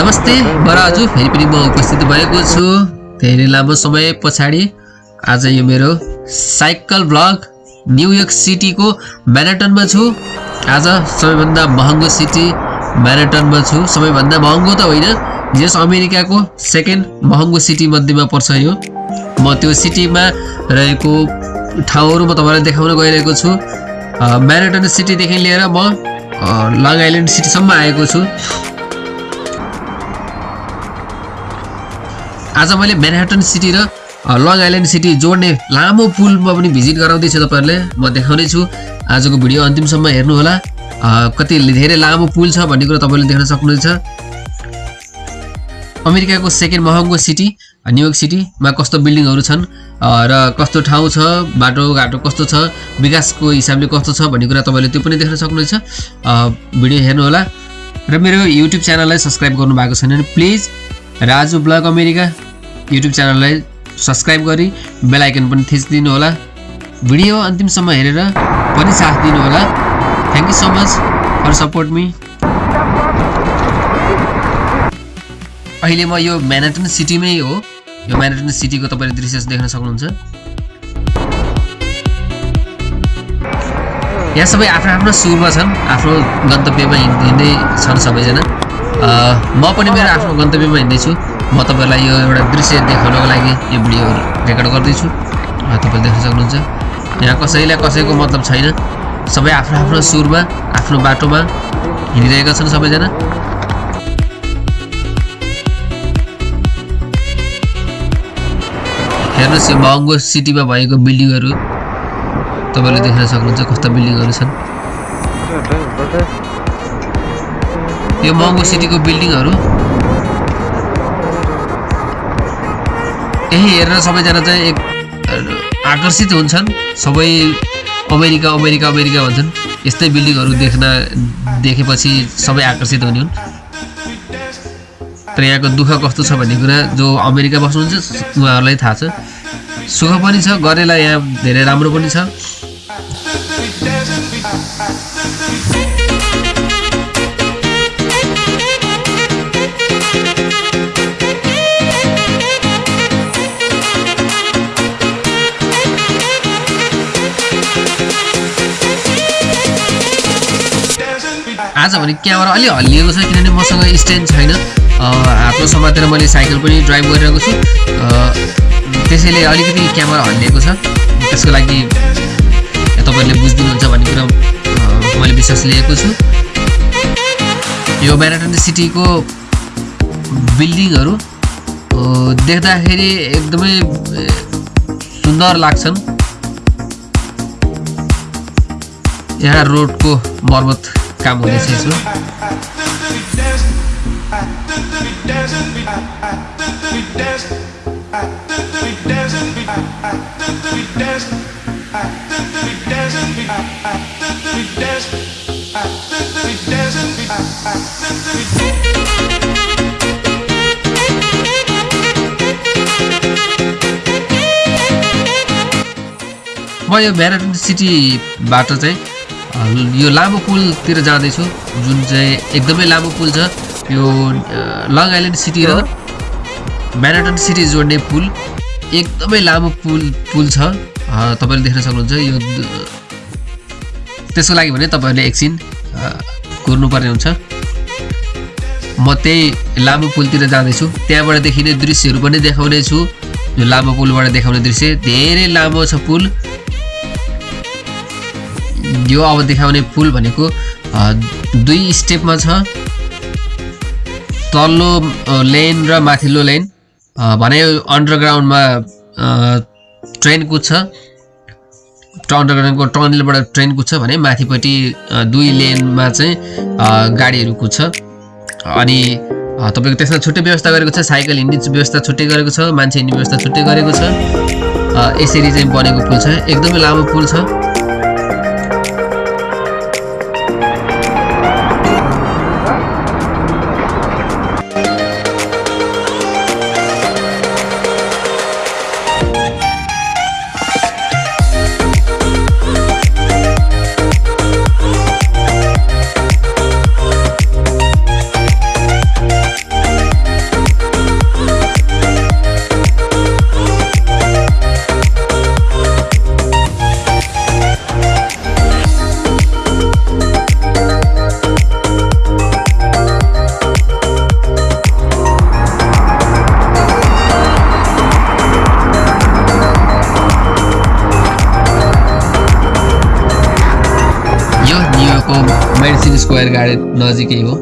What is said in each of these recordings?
नमस्ते म राजु फेरि पनि म उपस्थित भएको छु। धेरै लामो समय पछाडि आज यो मेरो साइकल ब्लग न्युयोर्क सिटीको म्याराटनमा छु। आज सबैभन्दा महँगो सिटी म्याराटनमा छु। सबैभन्दा महँगो त होइन यस अमेरिकाको सेकेन्ड महँगो सिटी मध्येमा पर्छ यो। म त्यो सिटीमा रहेको ठाउँहरू म तपाईँलाई देखाउन गइरहेको छु। म्याराटन सिटीदेखि लिएर म लङ आइल्यान्ड सिटीसम्म आएको छु। आज मैले म्यानहाटन सिटी र लङ आइल्यान्ड सिटी जोड्ने लामो पुलमा पनि भिजिट गराउँदैछु तपाईँहरूले। म देखाउने छु। आजको भिडियो अन्तिमसम्म हेर्नुहोला। कति धेरै लामो पुल छ भन्ने कुरो तपाईँले देख्न सक्नुहुन्छ। अमेरिकाको सेकेन्ड महँगो सिटी न्युयोर्क सिटीमा कस्तो बिल्डिङहरू छन् र कस्तो ठाउँ छ बाटोघाटो कस्तो छ विकासको हिसाबले कस्तो छ भन्ने कुरा तपाईँले त्यो पनि देख्न सक्नुहुन्छ। भिडियो हेर्नुहोला। र मेरो युट्युब च्यानललाई सब्सक्राइब गर्नु भएको छैन भने please. Raju blog America. YouTube च्यानललाई सब्सक्राइब गरी बेल आइकन पनि थिचिदिनु होला भिडियो अन्तिमसम्म हेरेर पनि साथ दिनुहोला। Thank you so much for support me अहिले म यो म्यानाटन सिटीमै हो। यो म्यानाटन सिटीको तपाईँले दृश्य देख्न सक्नुहुन्छ। यहाँ सबै आफ्नो आफ्नो सुरमा छन्। आफ्नो गन्तव्यमा हिँड- हिँड्दै छन् सबैजना। म पनि मेरो आफ्नो गन्तव्यमा हिँड्दैछु। म तपाईँलाई यो एउटा दृश्य देखाउनको लागि यो भिडियो रेकर्ड गर्दैछु। तपाईँले देख्न सक्नुहुन्छ। यहाँ कसैलाई कसैको मतलब छैन। सबै आफ्नो आफ्नो सुरमा आफ्नो बाटोमा हिँडिरहेका छन् सबैजना। हेर्नुहोस् यो महँगो सिटीमा भएको बिल्डिङहरू। तपाईँले देख्न सक्नुहुन्छ कस्ता बिल्डिङहरू छन्। यो महँगो सिटीको बिल्डिङहरू यही हेरेर सबैजना चाहिँ एक आकर्षित हुन्छन्। सबै अमेरिका अमेरिका अमेरिका भन्छन्। यस्तै बिल्डिङहरू देख्न देखेपछि सबै आकर्षित हुने हुन्। तर यहाँको दुःख कस्तो छ भन्ने कुरा जो अमेरिका बस्नुहुन्छ उहाँहरूलाई थाहा छ। सुख पनि छ गरेलाई यहाँ धेरै राम्रो पनि छ। आज भने क्यामेरा अलि हल्लिएको छ किनभने मसँग स्ट्यान्ड छैन। अ, हातमा समातेर मैले साइकल पनि ड्राइभ गरिरहेको छु। त्यसैले अलिकति क्यामेरा हल्लिएको छ। त्यसको लागि तपाईँहरूले बुझिदिनुहुन्छ भन्ने कुरा मैले विश्वास लिएको छु। यो म्याराटन सिटीको बिल्डिङहरू देख्दाखेरि एकदमै सुन्दर लाग्छन्। यहाँ रोडको मर्मत काम हुँदैछ म यो म्याराथन सिटीबाट चाहिँ यो लामो पुलतिर जाँदैछु जुन चाहिँ एकदमै लामो पुल छ यो लङ आइल्यान्ड सिटी र म्याराथन सिटी जोड्ने पुल एकदमै लामो पुल पुल छ। तपाईँले देख्न सक्नुहुन्छ यो त्यसको लागि भने तपाईँहरूले एकछिन कुर्नुपर्ने हुन्छ। म त्यही लामो पुलतिर जाँदैछु। त्यहाँबाट देखिने दृश्यहरू पनि देखाउने छु यो लामो पुलबाट देखाउने दृश्य धेरै लामो छ पुल। यो अब देखाउने पुल भनेको दुई स्टेपमा छ। तल्लो लेन र माथिल्लो लेन। भने अन्डरग्राउन्डमा ट्रेन कुद्छ अन्डरग्राउन्डको टनलबाट ट्रेन कुद्छ भने माथिपट्टि दुई लेनमा चाहिँ गाडीहरू कुद्छ अनि तपाईँको त्यसमा छुट्टै व्यवस्था गरेको छ साइकल हिँड्ने व्यवस्था छुट्टै गरेको छ मान्छे हिँड्ने व्यवस्था छुट्टै गरेको छ। यसरी चाहिँ बनेको पुल छ। एकदमै लामो पुल छ। मेडिसिन स्क्वायर गार्डन नजिकै हो।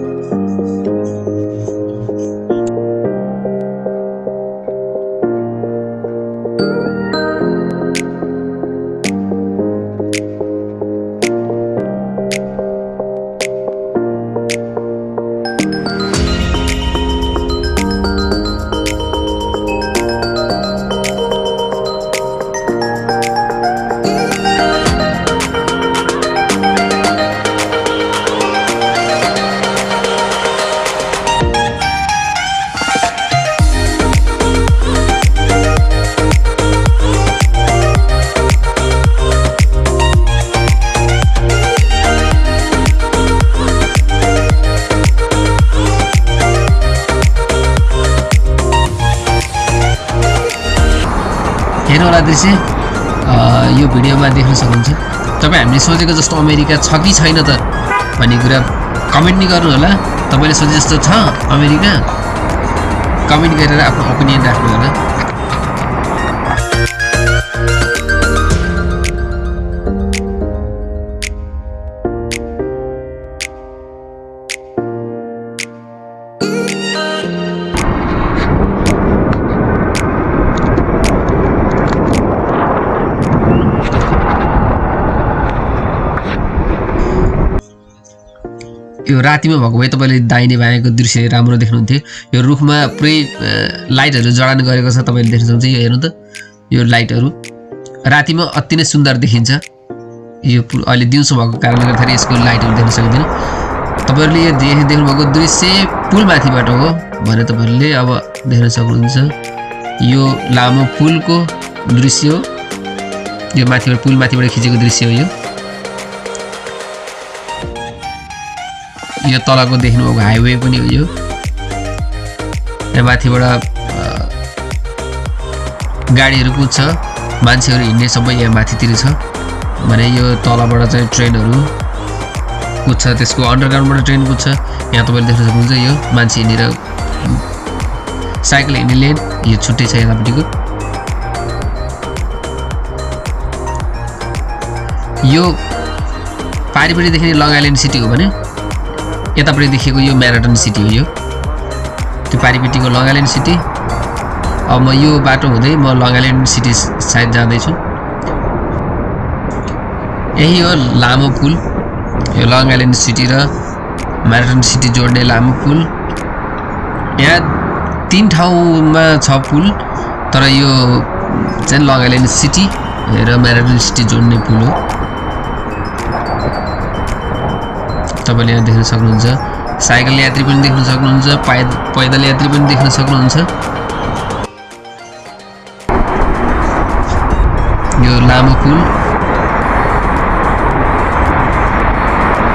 अ, यो भिडियोमा देख्न सक्नुहुन्छ तपाईँ हामीले सोचेको जस्तो अमेरिका छ कि छैन त भन्ने कुरा कमेन्ट नि गर्नु होला तपाईँले सोचे जस्तो छ अमेरिका? कमेन्ट गरेर आफ्नो ओपिनियन राख्नु होला यो रातिमा भएको भए तपाईँले दाहिने बायाँको दृश्य राम्रो देख्नुहुन्थ्यो। यो रुखमा पुरै लाइटहरू जडान गरेको छ तपाईँले देख्न सक्नुहुन्छ। यो हेर्नु त यो लाइटहरू। रातिमा अति नै सुन्दर देखिन्छ। यो अहिले दिउँसो भएको कारणले गर्दाखेरि यसको लाइटहरू देख्न सकिँदैन। तपाईँहरूले यो देख देख्नुभएको दृश्य पुलमाथिबाट हो भनेर तपाईँहरूले अब देख्न सक्नुहुन्छ। यो लामो पुलको दृश्य हो। यो माथिबाट पुल माथिबाट खिचेको दृश्य हो यो। यो तलको देख्नुभएको हाइवे पनि हो यो। माथिबाट गाडीहरू कुद्छ मान्छेहरू हिँड्ने सबै यहाँ माथितिर छ। भने यो तलबाट चाहिँ ट्रेनहरू कुद्छ त्यसको अन्डरग्राउन्डबाट ट्रेन कुद्छ। यहाँ तपाईँले देख्न सक्नुहुन्छ यो मान्छे हिँडेर साइकल हिँड्ने लेन यो छुट्टै छ यतापट्टिको। यो पारिपट्टि देख्ने लङ आइल्यान्ड सिटी हो भने यतापट्टि देखिएको यो म्याराथन सिटी हो यो। त्यो पारिपट्टिको लङ आइल्यान्ड सिटी। अब म यो बाटो हुँदै म लङ आइल्यान्ड सिटी साइड जाँदैछु। यही हो लामो पुल यो लङ आइल्यान्ड सिटी र म्याराथन सिटी जोड्ने लामो पुल। यहाँ तिन ठाउँमा छ पुल तर यो चाहिँ लङ आइल्यान्ड सिटी र म्याराथन सिटी जोड्ने पुल हो। तपाईँले यहाँ देख्न सक्नुहुन्छ। साइकल यात्री पनि देख्न सक्नुहुन्छ पाइ पैदल यात्री पनि देख्न सक्नुहुन्छ। यो लामो पुल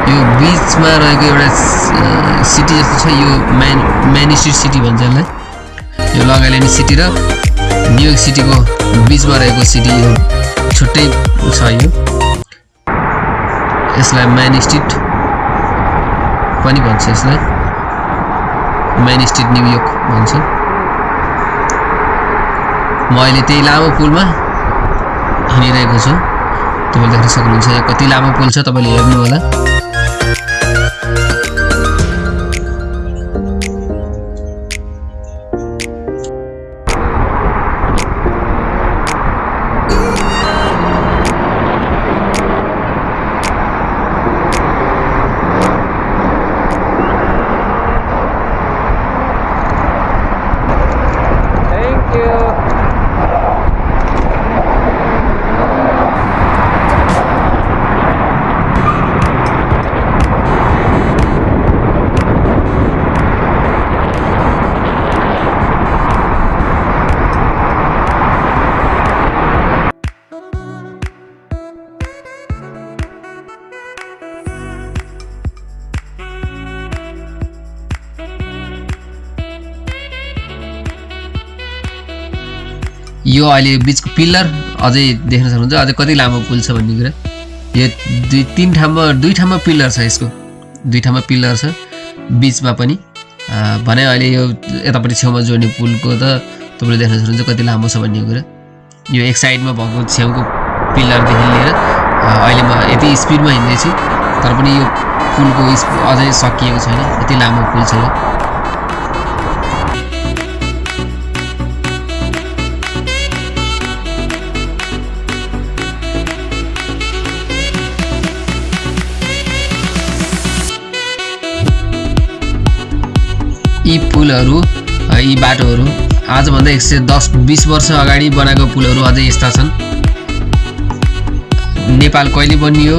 यो बिचमा रहेको एउटा सिटी जस्तो छ यो म्यान म्यानिस्ट्री सिटी भन्छ यसलाई। यो लङ आइल्यान्ड सिटी र न्युयोर्क सिटीको बिचमा रहेको सिटी यो छुट्टै छ यो। यसलाई म्यान पनि भन्छ यसलाई। मेन स्ट्रिट न्युयोर्क भन्छ। म अहिले त्यही लामो पुलमा हिँडिरहेको छु। तपाईँले देख्न सक्नुहुन्छ यो कति लामो पुल छ तपाईँले हेर्नु होला यो अहिले बिचको पिल्लर अझै देख्न सक्नुहुन्छ। अझै कति लामो पुल छ भन्ने कुरा। यो दुई तिन ठाउँमा दुई ठाउँमा पिल्लर छ यसको। दुई ठाउँमा पिल्लर छ। बिचमा पनि। भने अहिले यो यतापट्टि छेउमा जोड्ने पुलको त तपाईँले देख्न सक्नुहुन्छ कति लामो छ भन्ने कुरा। यो एक साइडमा भएको छेउको पिल्लरदेखि लिएर अहिले म यति स्पिडमा हिँड्दैछु। तर पनि यो पुलको इस अझै सकिएको छैन। यति लामो पुल छ यो। पुलहरू यी बाटोहरू आजभन्दा एक सय दस बिस वर्ष अगाडि बनाएको पुलहरू अझै यस्ता छन्। नेपाल कहिले बनियो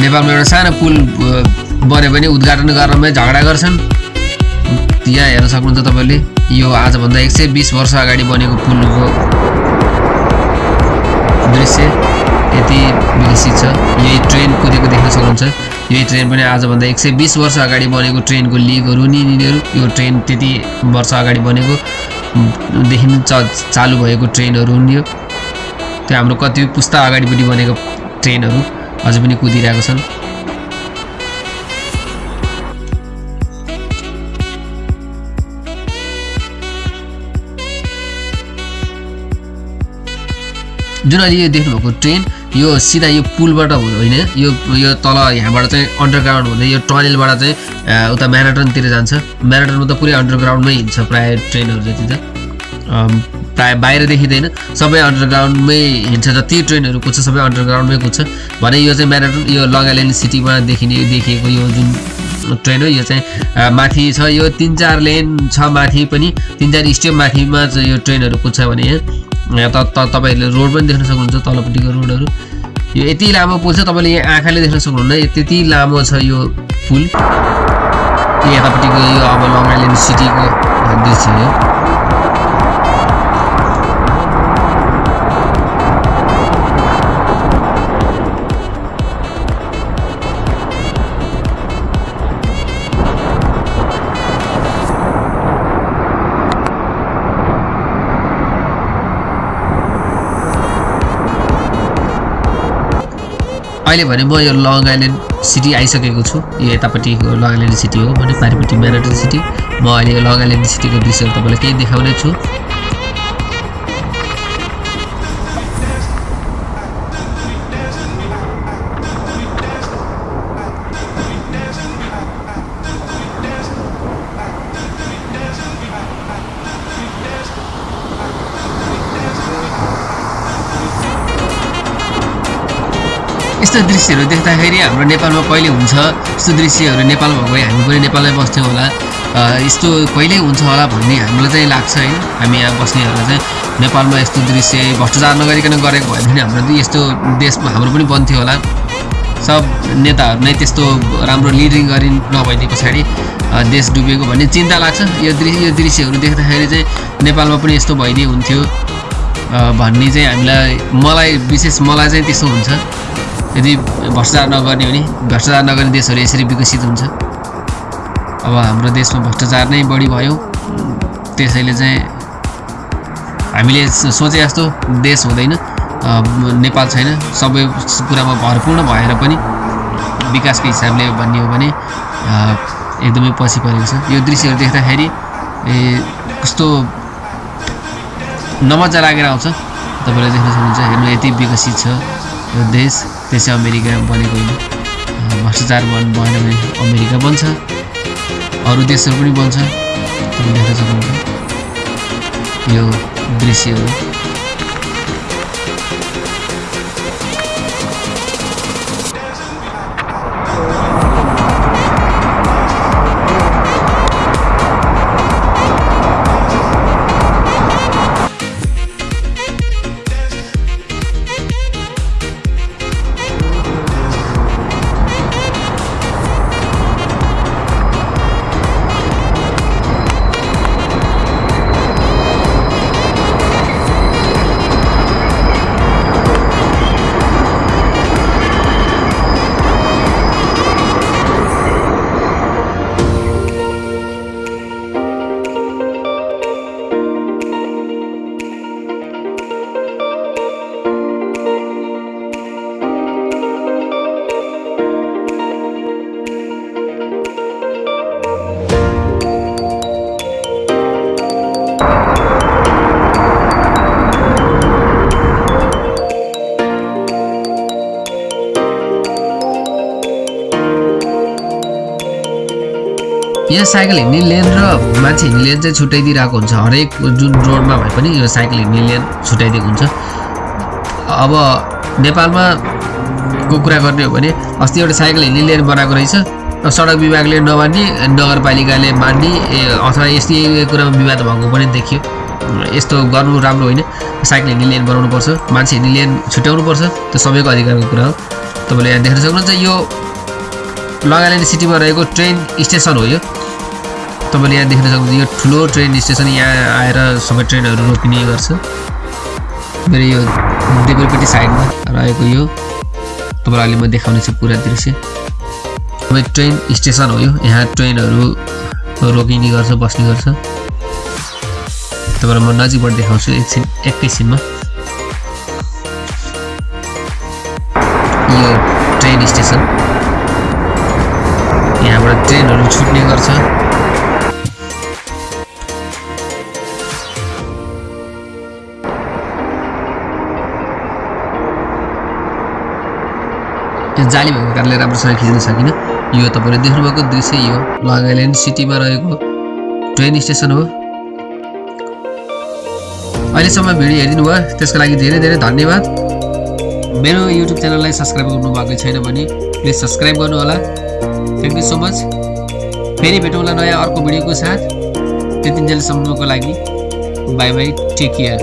नेपालमा एउटा सानो पुल बन्यो भने उद्घाटन गर्नमै झगडा गर्छन्। यहाँ हेर्न सक्नुहुन्छ तपाईँले यो आजभन्दा एक सय बिस वर्ष अगाडि बनेको पुलको दृश्य यति विकसित छ। यही ट्रेन कुदेको देख्न सक्नुहुन्छ। यही ट्रेन पनि आजभन्दा एक सय बिस वर्ष अगाडि बनेको ट्रेनको लिगहरू नि यिनीहरू यो ट्रेन त्यति वर्ष अगाडि बनेको देखि च चालु भएको ट्रेनहरू हुन् यो। त्यो हाम्रो कति पुस्ता अगाडिपट्टि बनेको ट्रेनहरू अझै पनि कुदिरहेको छन्। जुन अहिले यो देख्नुभएको ट्रेन यो सिधा यो पुलबाट होइन? यो यो तल यहाँबाट चाहिँ अन्डरग्राउन्ड हुँदै यो टनेलबाट चाहिँ उता म्याराथनतिर जान्छ। म्याराथनमा त पुरै अन्डरग्राउन्डमै हिँड्छ प्रायः ट्रेनहरू जति त। प्रायः बाहिर देखिँदैन सबै अन्डरग्राउन्डमै हिँड्छ जति ट्रेनहरू कुद्छ सबै अन्डरग्राउन्डमै कुद्छ। भने यो चाहिँ म्याराथन यो लङ आइल्यान्ड सिटीमा देखिने देखिएको यो जुन ट्रेन हो यो चाहिँ माथि छ। यो तिन चार लेन छ माथि पनि तिन चार स्टेप माथिमा यो ट्रेनहरू कुद्छ भने यहाँ। यहाँ त तपाईँहरूले रोड पनि देख्न सक्नुहुन्छ तलपट्टिको रोडहरू। यो यति लामो पुल छ तपाईँले यहाँ आँखाले देख्न सक्नुहुन्न। त्यति लामो छ यो पुल। यतापट्टिको यो अब लङ आइल्यान्ड सिटीको दृश्य हो। अहिले भने म यो लङ आइल्यान्ड सिटी आइसकेको छु। यो यतापट्टिको लङ आइल्यान्ड सिटी हो भने पारिपट्टि म्याराथन सिटी। म अहिले यो लङ आइल्यान्ड सिटीको दृश्यहरू तपाईँलाई केही देखाउने छु। यस्तो दृश्यहरू देख्दाखेरि हाम्रो नेपालमा कहिले हुन्छ? यस्तो दृश्यहरू नेपालमा गए हामी पनि नेपालमै बस्थ्यौँ होला। यस्तो कहिल्यै हुन्छ होला भन्ने हामीलाई चाहिँ लाग्छ होइन। हामी यहाँ बस्नेहरूलाई चाहिँ नेपालमा यस्तो दृश्य भ्रष्टाचार नगरिकन गरेको भयो भने हाम्रो यस्तो देशमा हाम्रो पनि बन्थ्यो होला। सब नेताहरू नै त्यस्तो राम्रो लिडिङ गरि नभइदिए पछाडि देश डुबेको भन्ने चिन्ता लाग्छ। यो दृश्य यो दृश्यहरू देख्दाखेरि चाहिँ नेपालमा पनि यस्तो भइदिए हुन्थ्यो। अ, भन्ने चाहिँ हामीलाई मलाई विशेष मलाई चाहिँ त्यस्तो हुन्छ। यदि भ्रष्टाचार नगर्ने भने भ्रष्टाचार नगर्ने देशहरू यसरी विकसित हुन्छ। अब हाम्रो देशमा भ्रष्टाचार नै बढी भयो। त्यसैले चाहिँ हामीले सोचे जस्तो देश हुँदैन। नेपाल छैन। सबै कुरामा भरपूर्ण भएर पनि विकासको हिसाबले भन्ने हो भने एकदमै पछि परेको छ। यो दृश्यहरू देख्दाखेरि कस्तो नमजा लागेर आउँछ। तपाईँले देख्न सक्नुहुन्छ हेर्नु यति विकसित छ। यो देश त्यसै अमेरिका बनेको भ्रष्टाचार बन भएन भने अमेरिका बन्छ। अरू देशहरू पनि बन्छ। तपाईँ देख्न सक्नुहुन्छ यो दृश्यहरू यहाँ साइकल हिँड्ने लेन र मान्छे हिँड्ने लेन चाहिँ छुट्याइदिइरहेको हुन्छ। हरेक जुन रोडमा भए पनि यो साइकल हिँड्ने लेन छुट्याइदिएको हुन्छ। अब नेपालमा को कुरा गर्ने हो भने अस्ति एउटा साइकल हिँड्ने लेन बनाएको रहेछ। सडक विभागले नमान्ने नगरपालिकाले मान्ने अथवा यस्तै कुरामा विवाद भएको पनि देखियो। यस्तो गर्नु राम्रो होइन। साइकल हिँड्ने लेन बनाउनुपर्छ मान्छे हिँड्ने लेन छुट्याउनुपर्छ त्यो सबैको अधिकारको कुरा हो। तपाईँले यहाँ देख्न सक्नुहुन्छ यो लगाइल्यान्ड सिटीमा रहेको ट्रेन स्टेसन हो यो। तपाईँले यहाँ देख्न सक्नुहुन्छ यो ठुलो ट्रेन स्टेसन यहाँ आएर सबै ट्रेनहरू रोकिने गर्छ। मेरो यो देब्रेपट्टि साइडमा रहेको यो तपाईँलाई अहिले म देखाउने छु पुरा दृश्य। सबै ट्रेन स्टेसन हो यो यहाँ ट्रेनहरू रोकिने गर्छ बस्ने गर्छ। तपाईँलाई म नजिकबाट देखाउँछु एकछिन एकैछिनमा। यो ट्रेन स्टेसन यहाँबाट ट्रेनहरू छुट्ने गर्छ। जाली भएको कारणले राम्रोसँग खिच्न सकिनँ। यो तपाईँले देख्नुभएको दृश्य यो लङ सिटीमा रहेको ट्रेन स्टेसन हो। अहिलेसम्म भिडियो हेरिदिनु भयो त्यसको लागि धेरै धेरै धन्यवाद। मेरो युट्युब च्यानललाई सब्सक्राइब गर्नु भएको छैन भने प्लिज सब्सक्राइब गर्नु होला थ्याङ्क यू सो मच फेरि भेटौँला नयाँ अर्को भिडियोको साथ। त्यतिन्जेलसम्मको लागि बाई बाई टेक केयर